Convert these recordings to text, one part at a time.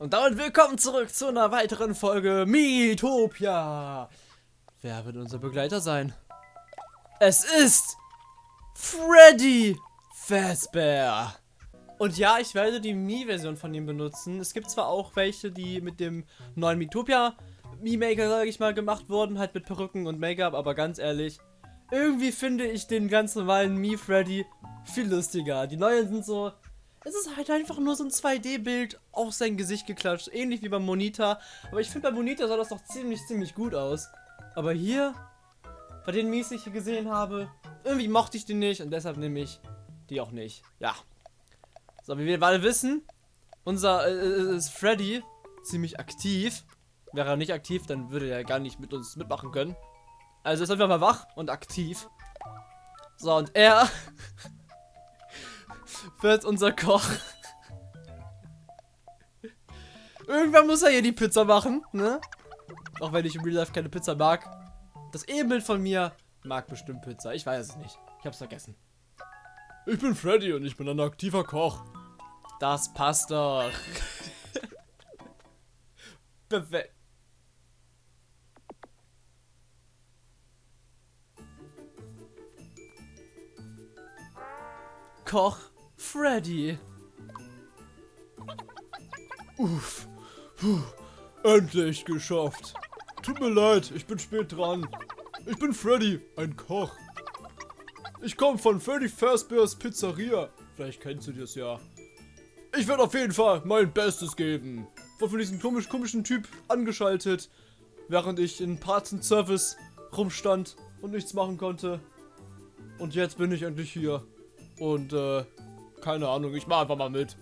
Und damit willkommen zurück zu einer weiteren Folge Miitopia. Wer wird unser Begleiter sein? Es ist Freddy Fazbear. Und ja, ich werde die Mii-Version von ihm benutzen. Es gibt zwar auch welche, die mit dem neuen Miitopia Mii-Maker, sage ich mal, gemacht wurden, halt mit Perücken und Make-up, aber ganz ehrlich, irgendwie finde ich den ganz normalen Mii-Freddy viel lustiger. Die neuen sind so, es ist halt einfach nur so ein 2D-Bild auf sein Gesicht geklatscht. Ähnlich wie beim Monita. Aber ich finde, bei Monita sah das doch ziemlich, ziemlich gut aus. Aber hier, bei den Mies, die ich hier gesehen habe, irgendwie mochte ich die nicht und deshalb nehme ich die auch nicht. Ja. So, wie wir alle wissen, unser äh, äh, ist Freddy ziemlich aktiv. Wäre er nicht aktiv, dann würde er gar nicht mit uns mitmachen können. Also ist einfach mal wach und aktiv. So, und er wird unser Koch. Irgendwann muss er hier die Pizza machen, ne? Auch wenn ich im Real Life keine Pizza mag. Das Ebenbild von mir mag bestimmt Pizza. Ich weiß es nicht. Ich hab's vergessen. Ich bin Freddy und ich bin ein aktiver Koch. Das passt doch. Perfekt. Koch Freddy. Uff. Puh. Endlich geschafft. Tut mir leid, ich bin spät dran. Ich bin Freddy, ein Koch. Ich komme von Freddy Fazbear's Pizzeria. Vielleicht kennst du das ja. Ich werde auf jeden Fall mein Bestes geben. Wurde von diesem komisch komischen Typ angeschaltet, während ich in Parts and Service rumstand und nichts machen konnte. Und jetzt bin ich endlich hier. Und äh, keine Ahnung, ich mach einfach mal mit.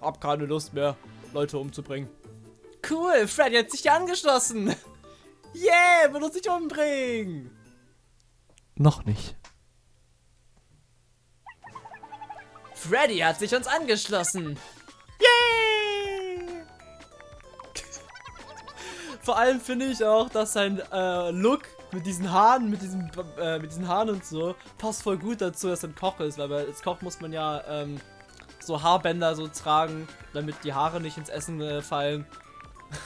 Hab keine Lust mehr, Leute umzubringen. Cool, Freddy hat sich hier angeschlossen. Yeah, will uns nicht umbringen. Noch nicht. Freddy hat sich uns angeschlossen. Yay! Vor allem finde ich auch, dass sein äh, Look mit diesen Haaren, mit diesem, äh, mit diesen Haaren und so, passt voll gut dazu, dass er ein Koch ist, weil als Koch muss man ja ähm, so Haarbänder so tragen, damit die Haare nicht ins Essen äh, fallen.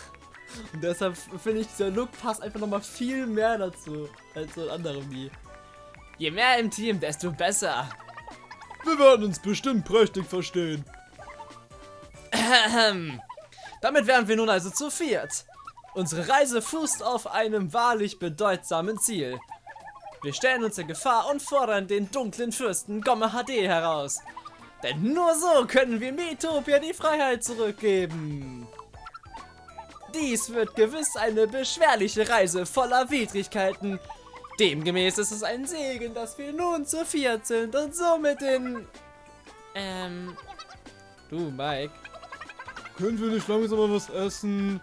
und deshalb finde ich, dieser Look passt einfach nochmal viel mehr dazu, als so andere wie. Je mehr im Team, desto besser. Wir werden uns bestimmt prächtig verstehen. Damit wären wir nun also zu viert. Unsere Reise fußt auf einem wahrlich bedeutsamen Ziel. Wir stellen uns in Gefahr und fordern den dunklen Fürsten Gomme HD heraus. Denn nur so können wir Metopia die Freiheit zurückgeben. Dies wird gewiss eine beschwerliche Reise voller Widrigkeiten. Demgemäß ist es ein Segen, dass wir nun zu viert sind und somit in... Ähm... Du, Mike. Können wir nicht langsam mal was essen?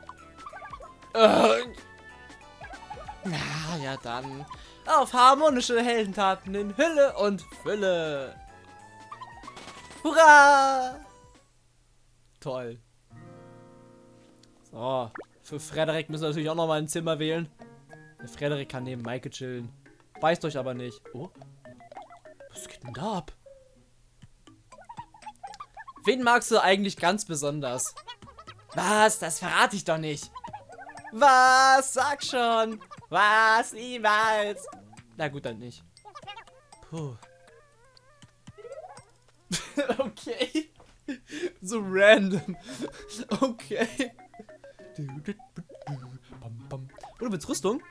Äh. Na ja dann. Auf harmonische Heldentaten in Hülle und Fülle. Hurra! Toll. So, für Frederik müssen wir natürlich auch noch mal ein Zimmer wählen. Der Frederik kann neben Maike chillen. Beißt euch aber nicht. Oh. Was geht denn da ab? Wen magst du eigentlich ganz besonders? Was? Das verrate ich doch nicht. Was? Sag schon. Was? Niemals. Na gut, dann nicht. Puh. okay. So random. Okay. Oh, du willst Rüstung?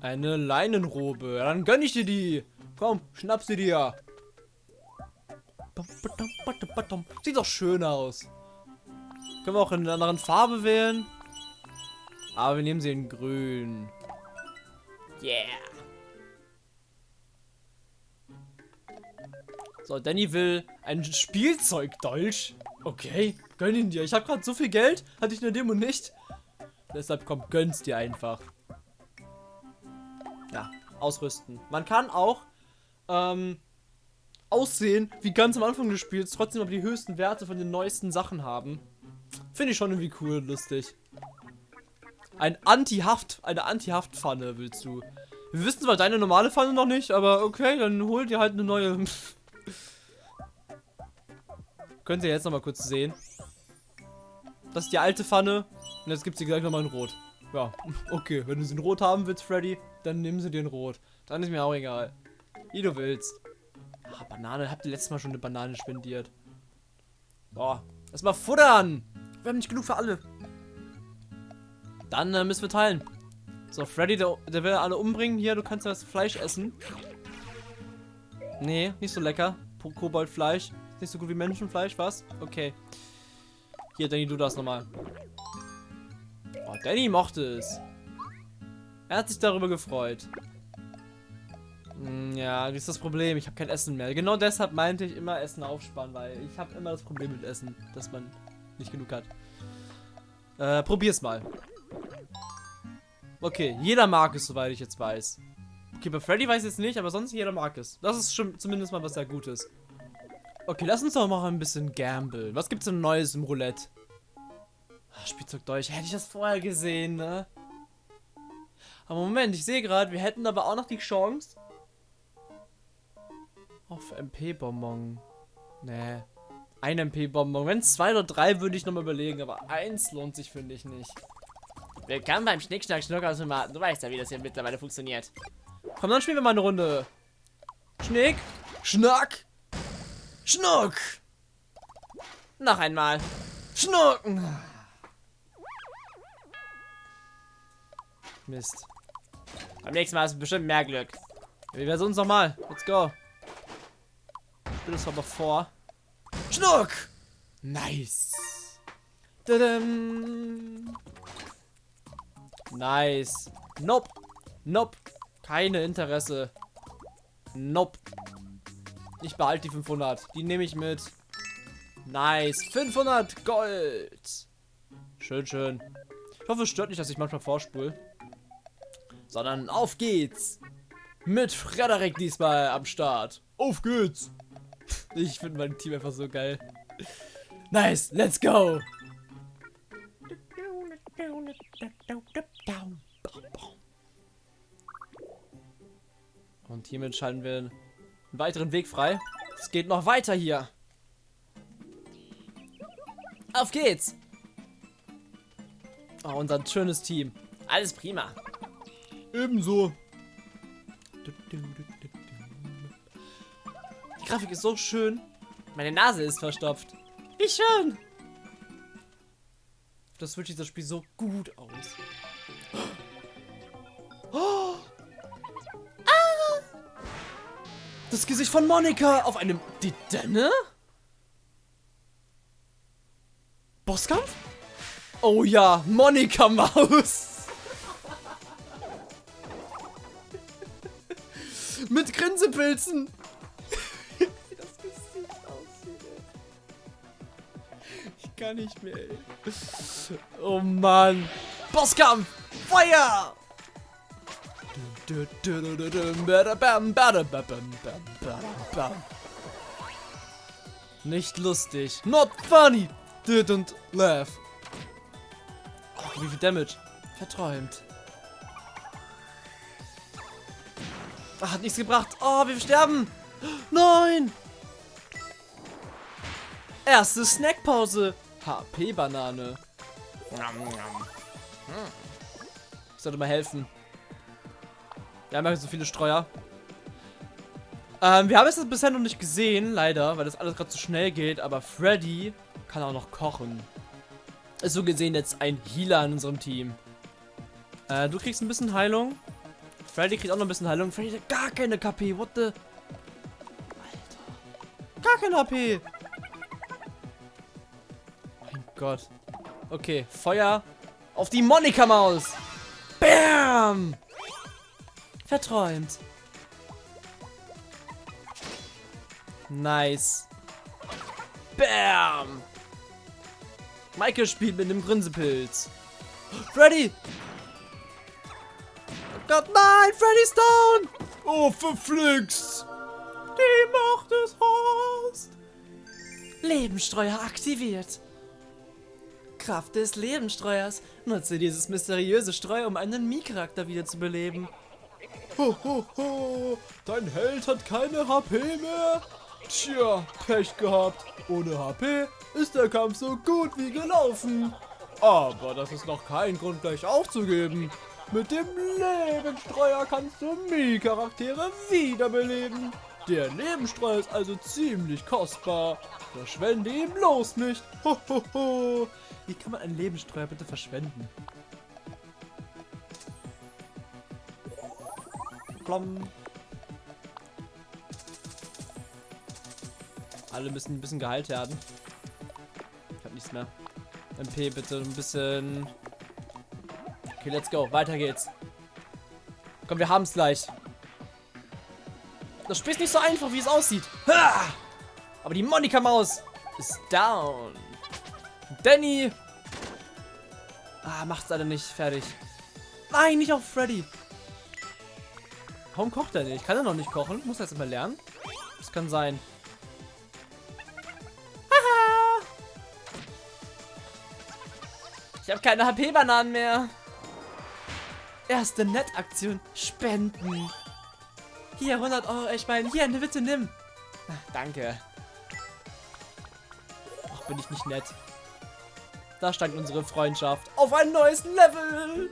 Eine Leinenrobe. Dann gönn ich dir die. Komm, schnapp sie dir. Sieht doch schön aus. Können wir auch in einer anderen Farbe wählen? Aber wir nehmen sie in grün. Yeah. So, Danny will ein Spielzeugdolch. Okay, gönn ihn dir. Ich habe gerade so viel Geld, hatte ich in der Demo nicht. Deshalb kommt, gönn's dir einfach. Ja, ausrüsten. Man kann auch ähm, aussehen wie ganz am Anfang des Spiels, trotzdem aber die höchsten Werte von den neuesten Sachen haben. Finde ich schon irgendwie cool und lustig. Ein Anti-Haft, eine Anti-Haft-Pfanne willst du. Wir wissen zwar deine normale Pfanne noch nicht, aber okay, dann hol dir halt eine neue. Könnt ihr jetzt noch mal kurz sehen. Das ist die alte Pfanne. Und jetzt gibt sie gleich nochmal in Rot. Ja, okay. Wenn du sie in Rot haben willst, Freddy, dann nimm sie dir in Rot. Dann ist mir auch egal. Wie du willst. Ah, Banane. Habt ihr letztes Mal schon eine Banane spendiert? Boah. Erstmal futtern. Wir haben nicht genug für alle. Dann äh, müssen wir teilen. So, Freddy, der, der will alle umbringen. Hier, du kannst das Fleisch essen. Nee, nicht so lecker. Koboldfleisch. Nicht so gut wie Menschenfleisch, was? Okay. Hier, Danny, du das nochmal. Oh, Danny mochte es. Er hat sich darüber gefreut. Hm, Ja, das ist das Problem. Ich habe kein Essen mehr. Genau deshalb meinte ich immer Essen aufsparen, weil ich habe immer das Problem mit Essen, dass man nicht genug hat. Äh, probier's mal. Okay, jeder mag es, soweit ich jetzt weiß. Okay, bei Freddy weiß ich jetzt nicht, aber sonst jeder mag es. Das ist schon zumindest mal was sehr Gutes. Okay, lass uns doch mal ein bisschen gamblen. Was gibt's denn Neues im Roulette? Ah, Spielzeug Deutsch. Hätte ich das vorher gesehen, ne? Aber Moment, ich sehe gerade, wir hätten aber auch noch die Chance. Auf MP-Bonbon. Nee. Ein MP-Bonbon. Wenn es zwei oder drei, würde ich nochmal überlegen, aber eins lohnt sich, finde ich nicht. Willkommen beim Schnick, Schnack, Schnuck aus dem Martin. Du weißt ja, wie das hier mittlerweile funktioniert. Komm, dann spielen wir mal eine Runde. Schnick, Schnack, Schnuck. Noch einmal. Schnucken. Mist. Beim nächsten Mal hast du bestimmt mehr Glück. Wir versuchen es nochmal. Let's go. Ich spiele das aber vor. Schnuck. Nice. Tadam. Nice. Nope. Nope. Keine Interesse. Nope. Ich behalte die 500. Die nehme ich mit. Nice. 500 Gold. Schön, schön. Ich hoffe, es stört nicht, dass ich manchmal vorspule. Sondern auf geht's. Mit Frederik diesmal am Start. Auf geht's. Ich finde mein Team einfach so geil. Nice, let's go. Und hiermit schalten wir einen weiteren Weg frei. Es geht noch weiter hier. Auf geht's. Oh, unser schönes Team. Alles prima. Ebenso. Die Grafik ist so schön. Meine Nase ist verstopft. Wie schön. Das sieht das Spiel so gut aus. Das Gesicht von Monika auf einem die Denne? Bosskampf? Oh ja, Monika Maus. Mit Grinsepilzen. Wie das Gesicht aussieht, ey. Ich kann nicht mehr, ey. Oh Mann. Bosskampf. Feuer. Nicht lustig. Not funny. Didn't laugh. Wie viel Damage. Verträumt. Ah, hat nichts gebracht. Oh, wir sterben. Nein. Erste Snackpause. HP-Banane. Ich sollte mal helfen. Wir haben ja so viele Streuer. Ähm, wir haben es bisher noch nicht gesehen, leider, weil das alles gerade so schnell geht. Aber Freddy kann auch noch kochen. Ist so gesehen jetzt ein Healer in unserem Team. Äh, du kriegst ein bisschen Heilung. Freddy kriegt auch noch ein bisschen Heilung. Freddy hat gar keine KP. What the? Alter. Gar keine HP. Mein Gott. Okay, Feuer auf die Monika-Maus. Bam! Verträumt. Nice. Bam! Michael spielt mit dem Grinsepilz. Freddy! Oh Gott, nein! Freddy's down! Oh, verflixt. Die Macht des Horst! Lebensstreuer aktiviert. Kraft des Lebensstreuers. Nutze dieses mysteriöse Streu, um einen Mii-Charakter wiederzubeleben. Ho, ho, ho. Dein Held hat keine HP mehr. Tja, Pech gehabt. Ohne HP ist der Kampf so gut wie gelaufen. Aber das ist noch kein Grund, gleich aufzugeben. Mit dem Lebensstreuer kannst du Mii-Charaktere wiederbeleben. Der Lebensstreuer ist also ziemlich kostbar. Verschwende ihn bloß nicht. Ho, ho, ho. Wie kann man einen Lebensstreuer bitte verschwenden? Plom. Alle müssen ein bisschen geheilt werden. Ich hab nichts mehr. MP bitte ein bisschen. Okay, let's go. Weiter geht's. Komm, wir haben's gleich. Das Spiel ist nicht so einfach, wie es aussieht. Ha! Aber die Monika-Maus ist down. Danny. Ah, macht's leider nicht fertig. Nein, nicht auf Freddy. Warum kocht er nicht? Kann er noch nicht kochen? Muss er jetzt mal lernen? Das kann sein. Ich habe keine HP-Bananen mehr. Erste Nettaktion. Spenden. Hier, 100 Euro. Ich meine, hier, ne, bitte nimm. Danke. Ach, bin ich nicht nett. Da stand unsere Freundschaft auf ein neues Level.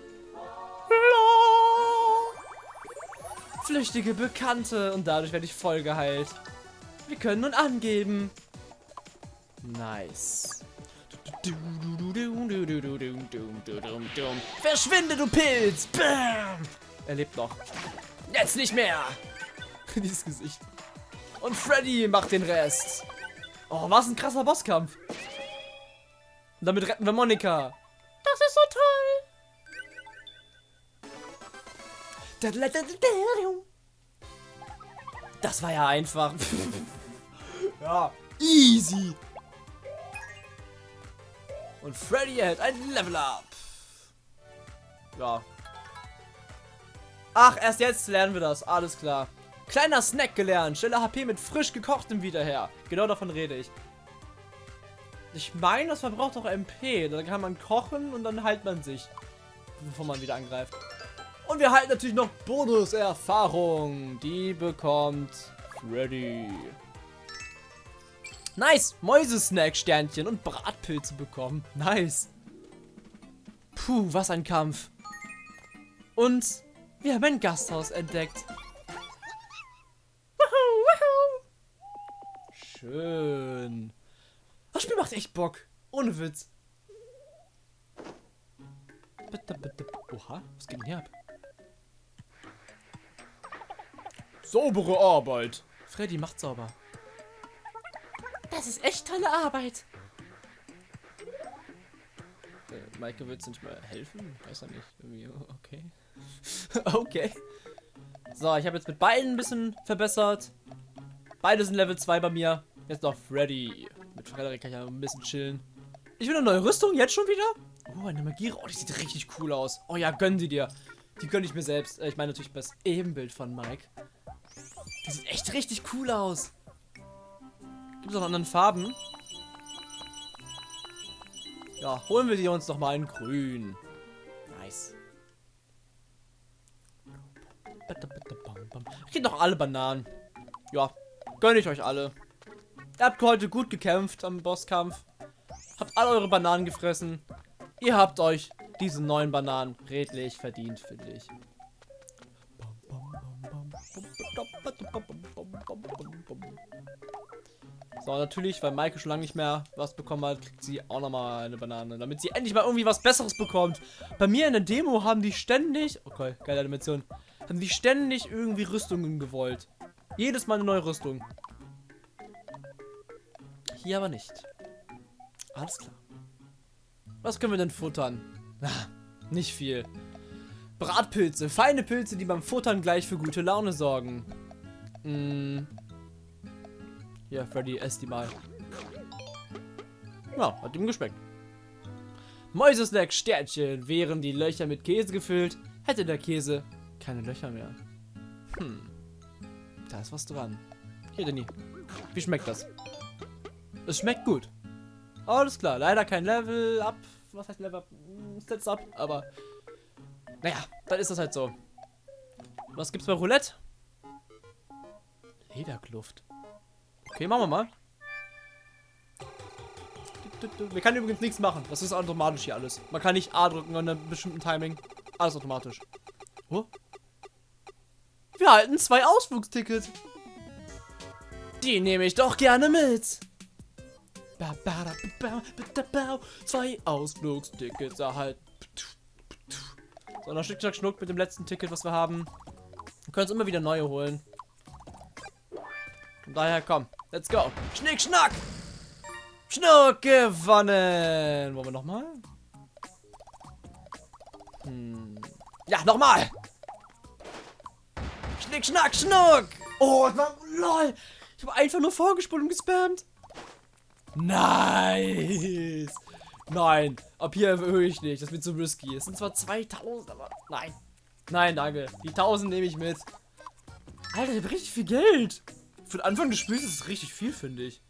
Flüchtige Bekannte und dadurch werde ich voll geheilt. Wir können nun angeben. Nice. Verschwinde, du Pilz! Bam! Er lebt noch. Jetzt nicht mehr! Dieses Gesicht. Und Freddy macht den Rest. Oh, was ein krasser Bosskampf. Und damit retten wir Monika. Das ist so toll. Das war ja einfach. Ja, easy. Und Freddy erhält ein Level Up. Ja. Ach, erst jetzt lernen wir das. Alles klar. Kleiner Snack gelernt. Stelle HP mit frisch gekochtem wieder her. Genau davon rede ich. Ich meine, das verbraucht auch MP. Da kann man kochen und dann heilt man sich. Bevor man wieder angreift. Und wir halten natürlich noch Bonus-Erfahrung. Die bekommt Freddy. Nice. Mäusesnack-Sternchen und Bratpilze bekommen. Nice. Puh, was ein Kampf. Und wir haben ein Gasthaus entdeckt. Schön. Das Spiel macht echt Bock. Ohne Witz. Bitte, bitte. Oha, was geht denn hier ab? Saubere Arbeit. Freddy macht sauber. Das ist echt tolle Arbeit. Äh, Maike du nicht mal helfen? Weiß er nicht. Irgendwie, okay. okay. So, ich habe jetzt mit beiden ein bisschen verbessert. Beide sind Level 2 bei mir. Jetzt noch Freddy. Mit Frederik kann ich ja ein bisschen chillen. Ich will eine neue Rüstung, jetzt schon wieder? Oh, eine Magie. Oh, die sieht richtig cool aus. Oh ja, gönn sie dir. Die gönn ich mir selbst. Äh, Ich meine natürlich das Ebenbild von Mike. Die sieht echt richtig cool aus. Gibt es noch anderen Farben? Ja, holen wir die uns noch mal in grün. Nice. Ich noch alle Bananen. Ja, gönne ich euch alle. Ihr habt heute gut gekämpft am Bosskampf. Habt alle eure Bananen gefressen. Ihr habt euch diese neuen Bananen redlich verdient, finde ich. So, natürlich, weil Maike schon lange nicht mehr was bekommen hat, kriegt sie auch nochmal eine Banane, damit sie endlich mal irgendwie was Besseres bekommt. Bei mir in der Demo haben die ständig, okay, geile Animation, haben die ständig irgendwie Rüstungen gewollt. Jedes Mal eine neue Rüstung. Hier aber nicht. Alles klar. Was können wir denn futtern? Nicht viel. Bratpilze, feine Pilze, die beim Futtern gleich für gute Laune sorgen. Mm. Hier, Freddy, ess die mal. Ja, hat ihm geschmeckt. Mäusesnack Sternchen. Wären die Löcher mit Käse gefüllt, hätte der Käse keine Löcher mehr. Hm. Da ist was dran. Hier, Danny. Wie schmeckt das? Es schmeckt gut. Alles klar. Leider kein Level up. Was heißt Level up? Hm, Stats up. Aber naja, dann ist das halt so. Was gibt's bei Roulette? Lederkluft. Okay, machen wir mal. Wir können übrigens nichts machen. Das ist automatisch hier alles. Man kann nicht A drücken an einem bestimmten Timing. Alles automatisch. Oh. Wir halten zwei Ausflugstickets. Die nehme ich doch gerne mit. Zwei Ausflugstickets erhalten. So, noch Schnick, Schnack, Schnuck mit dem letzten Ticket, was wir haben. Wir können uns immer wieder neue holen. Von daher, komm. Let's go. Schnick, Schnack. Schnuck gewonnen. Wollen wir nochmal? Hm. Ja, nochmal. Schnick, Schnack, Schnuck. Oh, lol. Ich habe einfach nur vorgespult und gespammt. Nice. Nein, ab hier erhöhe ich nicht. Das wird zu risky. Es sind zwar 2000, aber nein. Nein, danke. Die 1000 nehme ich mit. Alter, ich habe richtig viel Geld. Für den Anfang des Spiels ist es richtig viel, finde ich.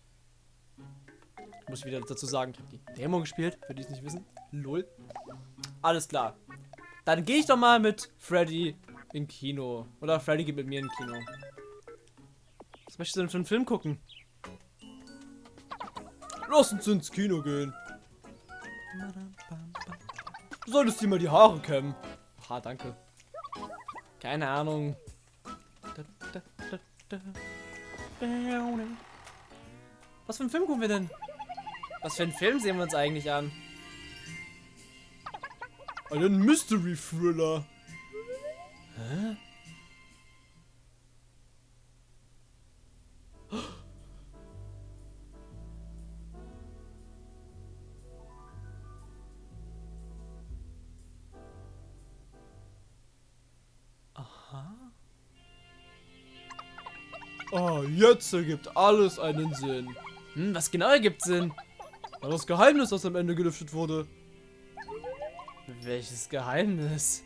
Ich muss wieder dazu sagen, ich habe die Demo gespielt, für die es nicht wissen. Lol. Alles klar. Dann gehe ich doch mal mit Freddy in Kino. Oder Freddy geht mit mir in Kino. Was möchtest du denn für einen Film gucken? Lass uns ins Kino gehen. Du solltest dir mal die Haare kämmen. Ha, danke. Keine Ahnung. Was für einen Film gucken wir denn? Was für einen Film sehen wir uns eigentlich an? Einen Mystery Thriller. Jetzt ergibt alles einen Sinn. Hm, was genau ergibt Sinn? War das Geheimnis, das am Ende gelüftet wurde. Welches Geheimnis?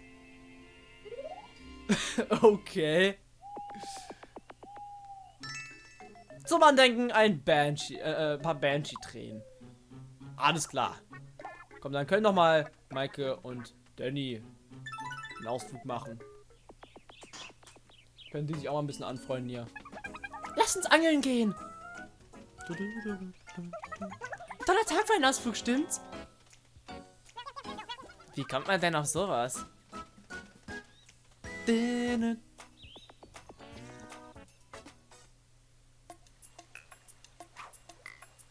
okay. Zum Andenken ein Banshee, äh, äh, paar Banshee-Tränen. Alles klar. Komm, dann können doch mal Maike und Danny einen Ausflug machen. Können die sich auch mal ein bisschen anfreunden hier. Lass uns angeln gehen. Toller Tag für einen Ausflug, stimmt's? Wie kommt man denn auf sowas?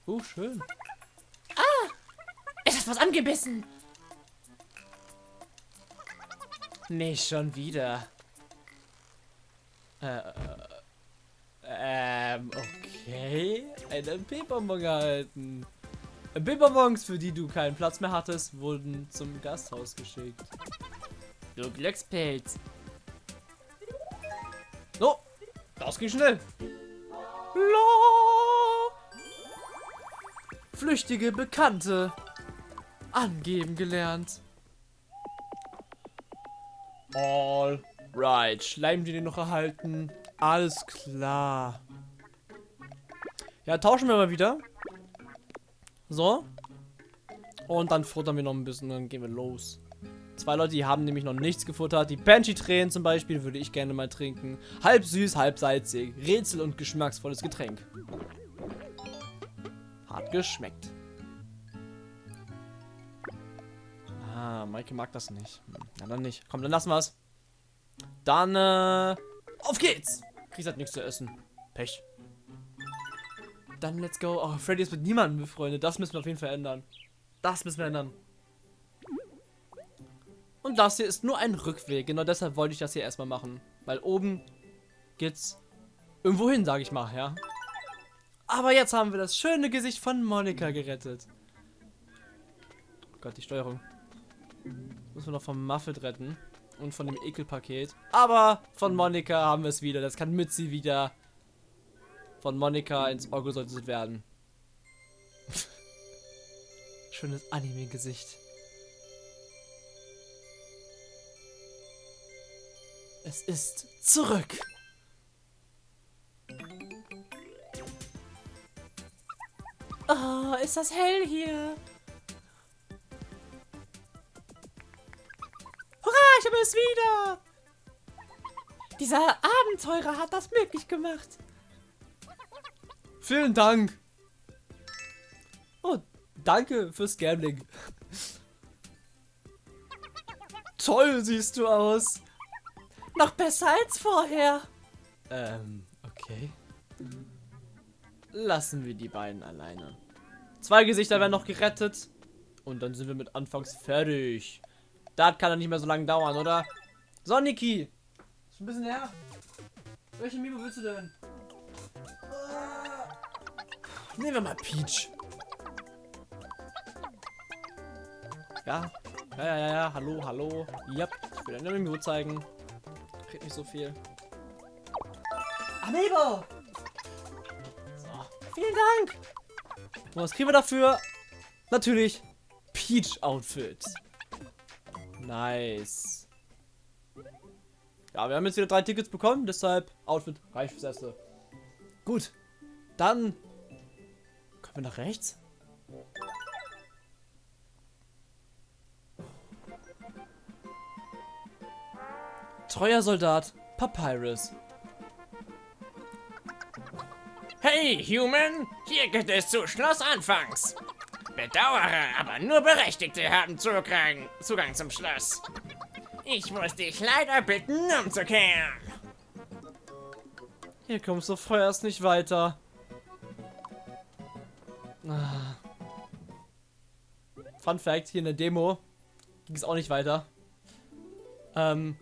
Oh, schön. Ah! Es hat was angebissen! Nicht schon wieder. Äh, ähm, okay. Ein MP-Bonbon gehalten. MP-Bonbons, für die du keinen Platz mehr hattest, wurden zum Gasthaus geschickt. Du Glückspilz. So, das ging schnell. La. Flüchtige Bekannte. Angeben gelernt. All right. Schleim den noch erhalten. Alles klar. Ja, tauschen wir mal wieder. So. Und dann futtern wir noch ein bisschen, dann gehen wir los. Zwei Leute, die haben nämlich noch nichts gefuttert. Die Banshee-Tränen zum Beispiel würde ich gerne mal trinken. Halb süß, halb salzig. Rätsel und geschmacksvolles Getränk. Hat geschmeckt. Ah, Maike mag das nicht. Hm, Na dann nicht. Komm, dann lassen wir es. Dann, äh, auf geht's. Chris hat nichts zu essen. Pech. Dann let's go. Oh, Freddy ist mit niemandem befreundet. Das müssen wir auf jeden Fall ändern. Das müssen wir ändern. Und das hier ist nur ein Rückweg. Genau deshalb wollte ich das hier erstmal machen. Weil oben geht's irgendwo hin, sage ich mal, ja. Aber jetzt haben wir das schöne Gesicht von Monika gerettet. Oh Gott, die Steuerung. Müssen wir noch vom Muffet retten. Und von dem Ekelpaket. Aber von Monika haben wir es wieder. Das kann Mitzi wieder von Monika ins Auge sollte werden. Schönes Anime-Gesicht. Es ist zurück. Oh, ist das hell hier. Hurra, ich habe es wieder. Dieser Abenteurer hat das möglich gemacht. Vielen Dank. Oh, danke fürs Gambling. Toll siehst du aus. Noch besser als vorher. Ähm, okay. Lassen wir die beiden alleine. Zwei Gesichter werden noch gerettet. Und dann sind wir mit Anfangs fertig. Das kann doch nicht mehr so lange dauern, oder? So, Niki. Ist ein bisschen her. Welche Mimo willst du denn? Nehmen wir mal Peach. Ja. Ja, ja, ja, ja. Hallo, hallo. Yep. Ich will eine Mimo zeigen. Kriegt nicht so viel. Amiibo! So. Vielen Dank! Und was kriegen wir dafür? Natürlich Peach Outfit. Nice. Ja, wir haben jetzt wieder drei Tickets bekommen, deshalb Outfit reicht fürs erste. Gut. Dann wir nach rechts. Treuer Soldat Papyrus. Hey, Human! Hier geht es zu Schloss Anfangs. Bedauere, aber nur Berechtigte haben Zugang, Zugang zum Schloss. Ich muss dich leider bitten, umzukehren. Hier kommst du vorerst nicht weiter. Fun Fact, hier in der Demo ging es auch nicht weiter. Ähm,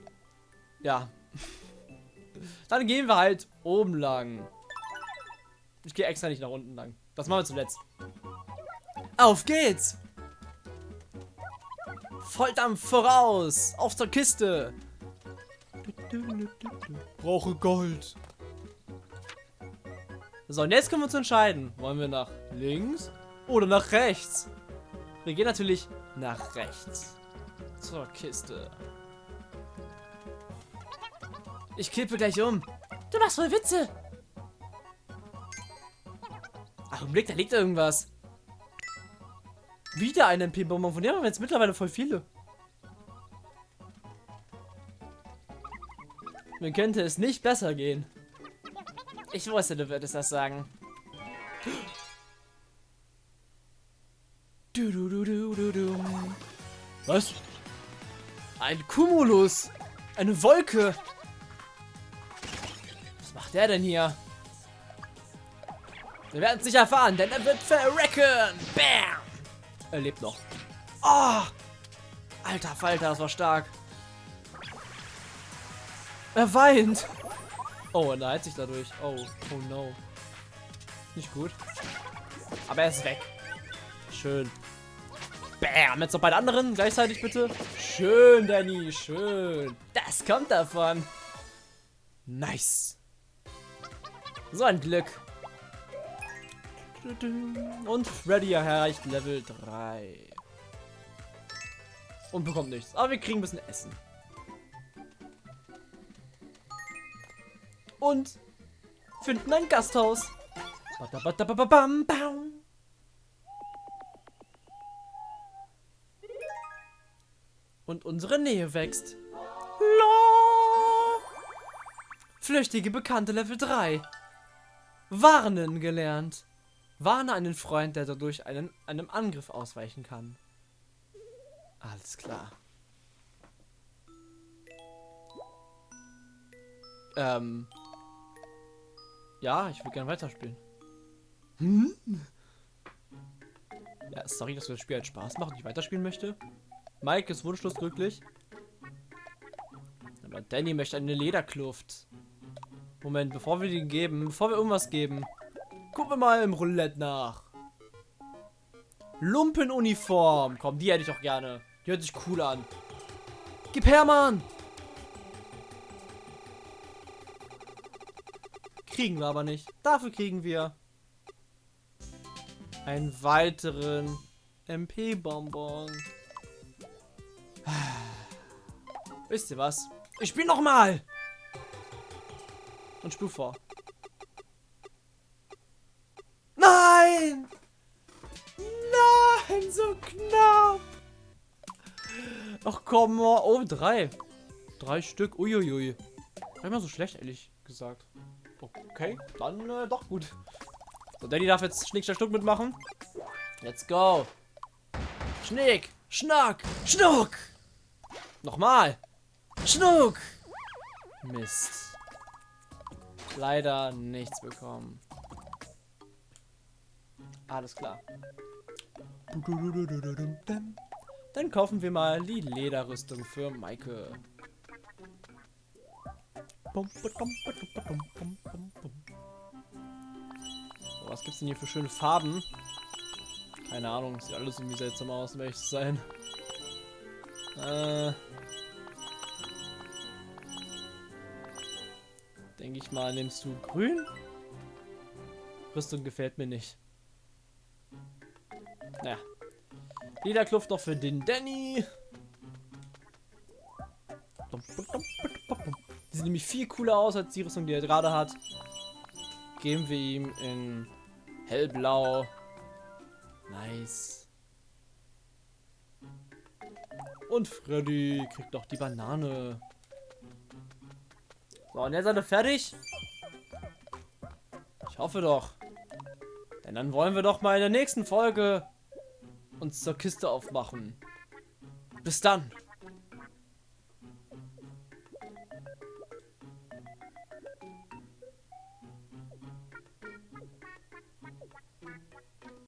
ja. Dann gehen wir halt oben lang. Ich gehe extra nicht nach unten lang. Das machen wir zuletzt. Auf geht's! Volldampf voraus! Auf zur Kiste! Brauche Gold. So, und jetzt können wir uns entscheiden. Wollen wir nach links oder nach rechts? Wir gehen natürlich nach rechts. Zur Kiste. Ich kippe gleich um. Du machst voll Witze. Ach, im Blick, da liegt irgendwas. Wieder ein MP-Bonbon. Von dem haben wir jetzt mittlerweile voll viele. Mir könnte es nicht besser gehen. Ich wusste, du würdest das sagen. Was? Ein Cumulus. Eine Wolke. Was macht der denn hier? Wir werden es nicht erfahren, denn er wird verrecken. Bam. Er lebt noch. Oh. Alter Falter, das war stark. Er weint. Oh, er heilt sich dadurch. Oh, oh no. Nicht gut. Aber er ist weg. Schön. Bam, jetzt noch bei den anderen gleichzeitig bitte. Schön, Danny, schön. Das kommt davon. Nice. So ein Glück. Und Freddy erreicht Level 3. Und bekommt nichts. Aber wir kriegen ein bisschen Essen. Und finden ein Gasthaus. Badabadababam, bam. Und unsere Nähe wächst. La. Flüchtige Bekannte Level 3. Warnen gelernt. Warne einen Freund, der dadurch einen, einem Angriff ausweichen kann. Alles klar. Ähm. Ja, ich will gerne weiterspielen. Hm? Ja, sorry, dass wir das Spiel halt Spaß macht und ich weiterspielen möchte. Mike ist wunschlos glücklich. Aber Danny möchte eine Lederkluft. Moment, bevor wir die geben, bevor wir irgendwas geben, gucken wir mal im Roulette nach. Lumpenuniform. Komm, die hätte ich auch gerne. Die hört sich cool an. Gib her, Mann! Kriegen wir aber nicht. Dafür kriegen wir einen weiteren MP-Bonbon. Wisst ihr was? Ich spiele noch mal. Und spür vor. Nein! Nein, so knapp. Ach komm. Oh, drei. Drei Stück. Uiuiui. War immer so schlecht, ehrlich gesagt. Okay, dann äh, doch gut. So, Danny darf jetzt Schnick, Schnack, Schnuck mitmachen. Let's go. Schnick, Schnack, Schnuck. Nochmal. Schnuck. Mist. Leider nichts bekommen. Alles klar. Dann kaufen wir mal die Lederrüstung für Maike. So, was gibt's denn hier für schöne Farben? Keine Ahnung, sieht alles irgendwie seltsam aus, um ehrlich sein. Äh. Denke ich mal, nimmst du grün? Rüstung gefällt mir nicht. Naja. Lederkluft noch für den Danny. Die sieht nämlich viel cooler aus als die Rüstung, die er gerade hat. Geben wir ihm in hellblau. Nice. Und Freddy kriegt noch die Banane. So, und jetzt seid ihr fertig? Ich hoffe doch. Denn dann wollen wir doch mal in der nächsten Folge uns zur Kiste aufmachen. Bis dann.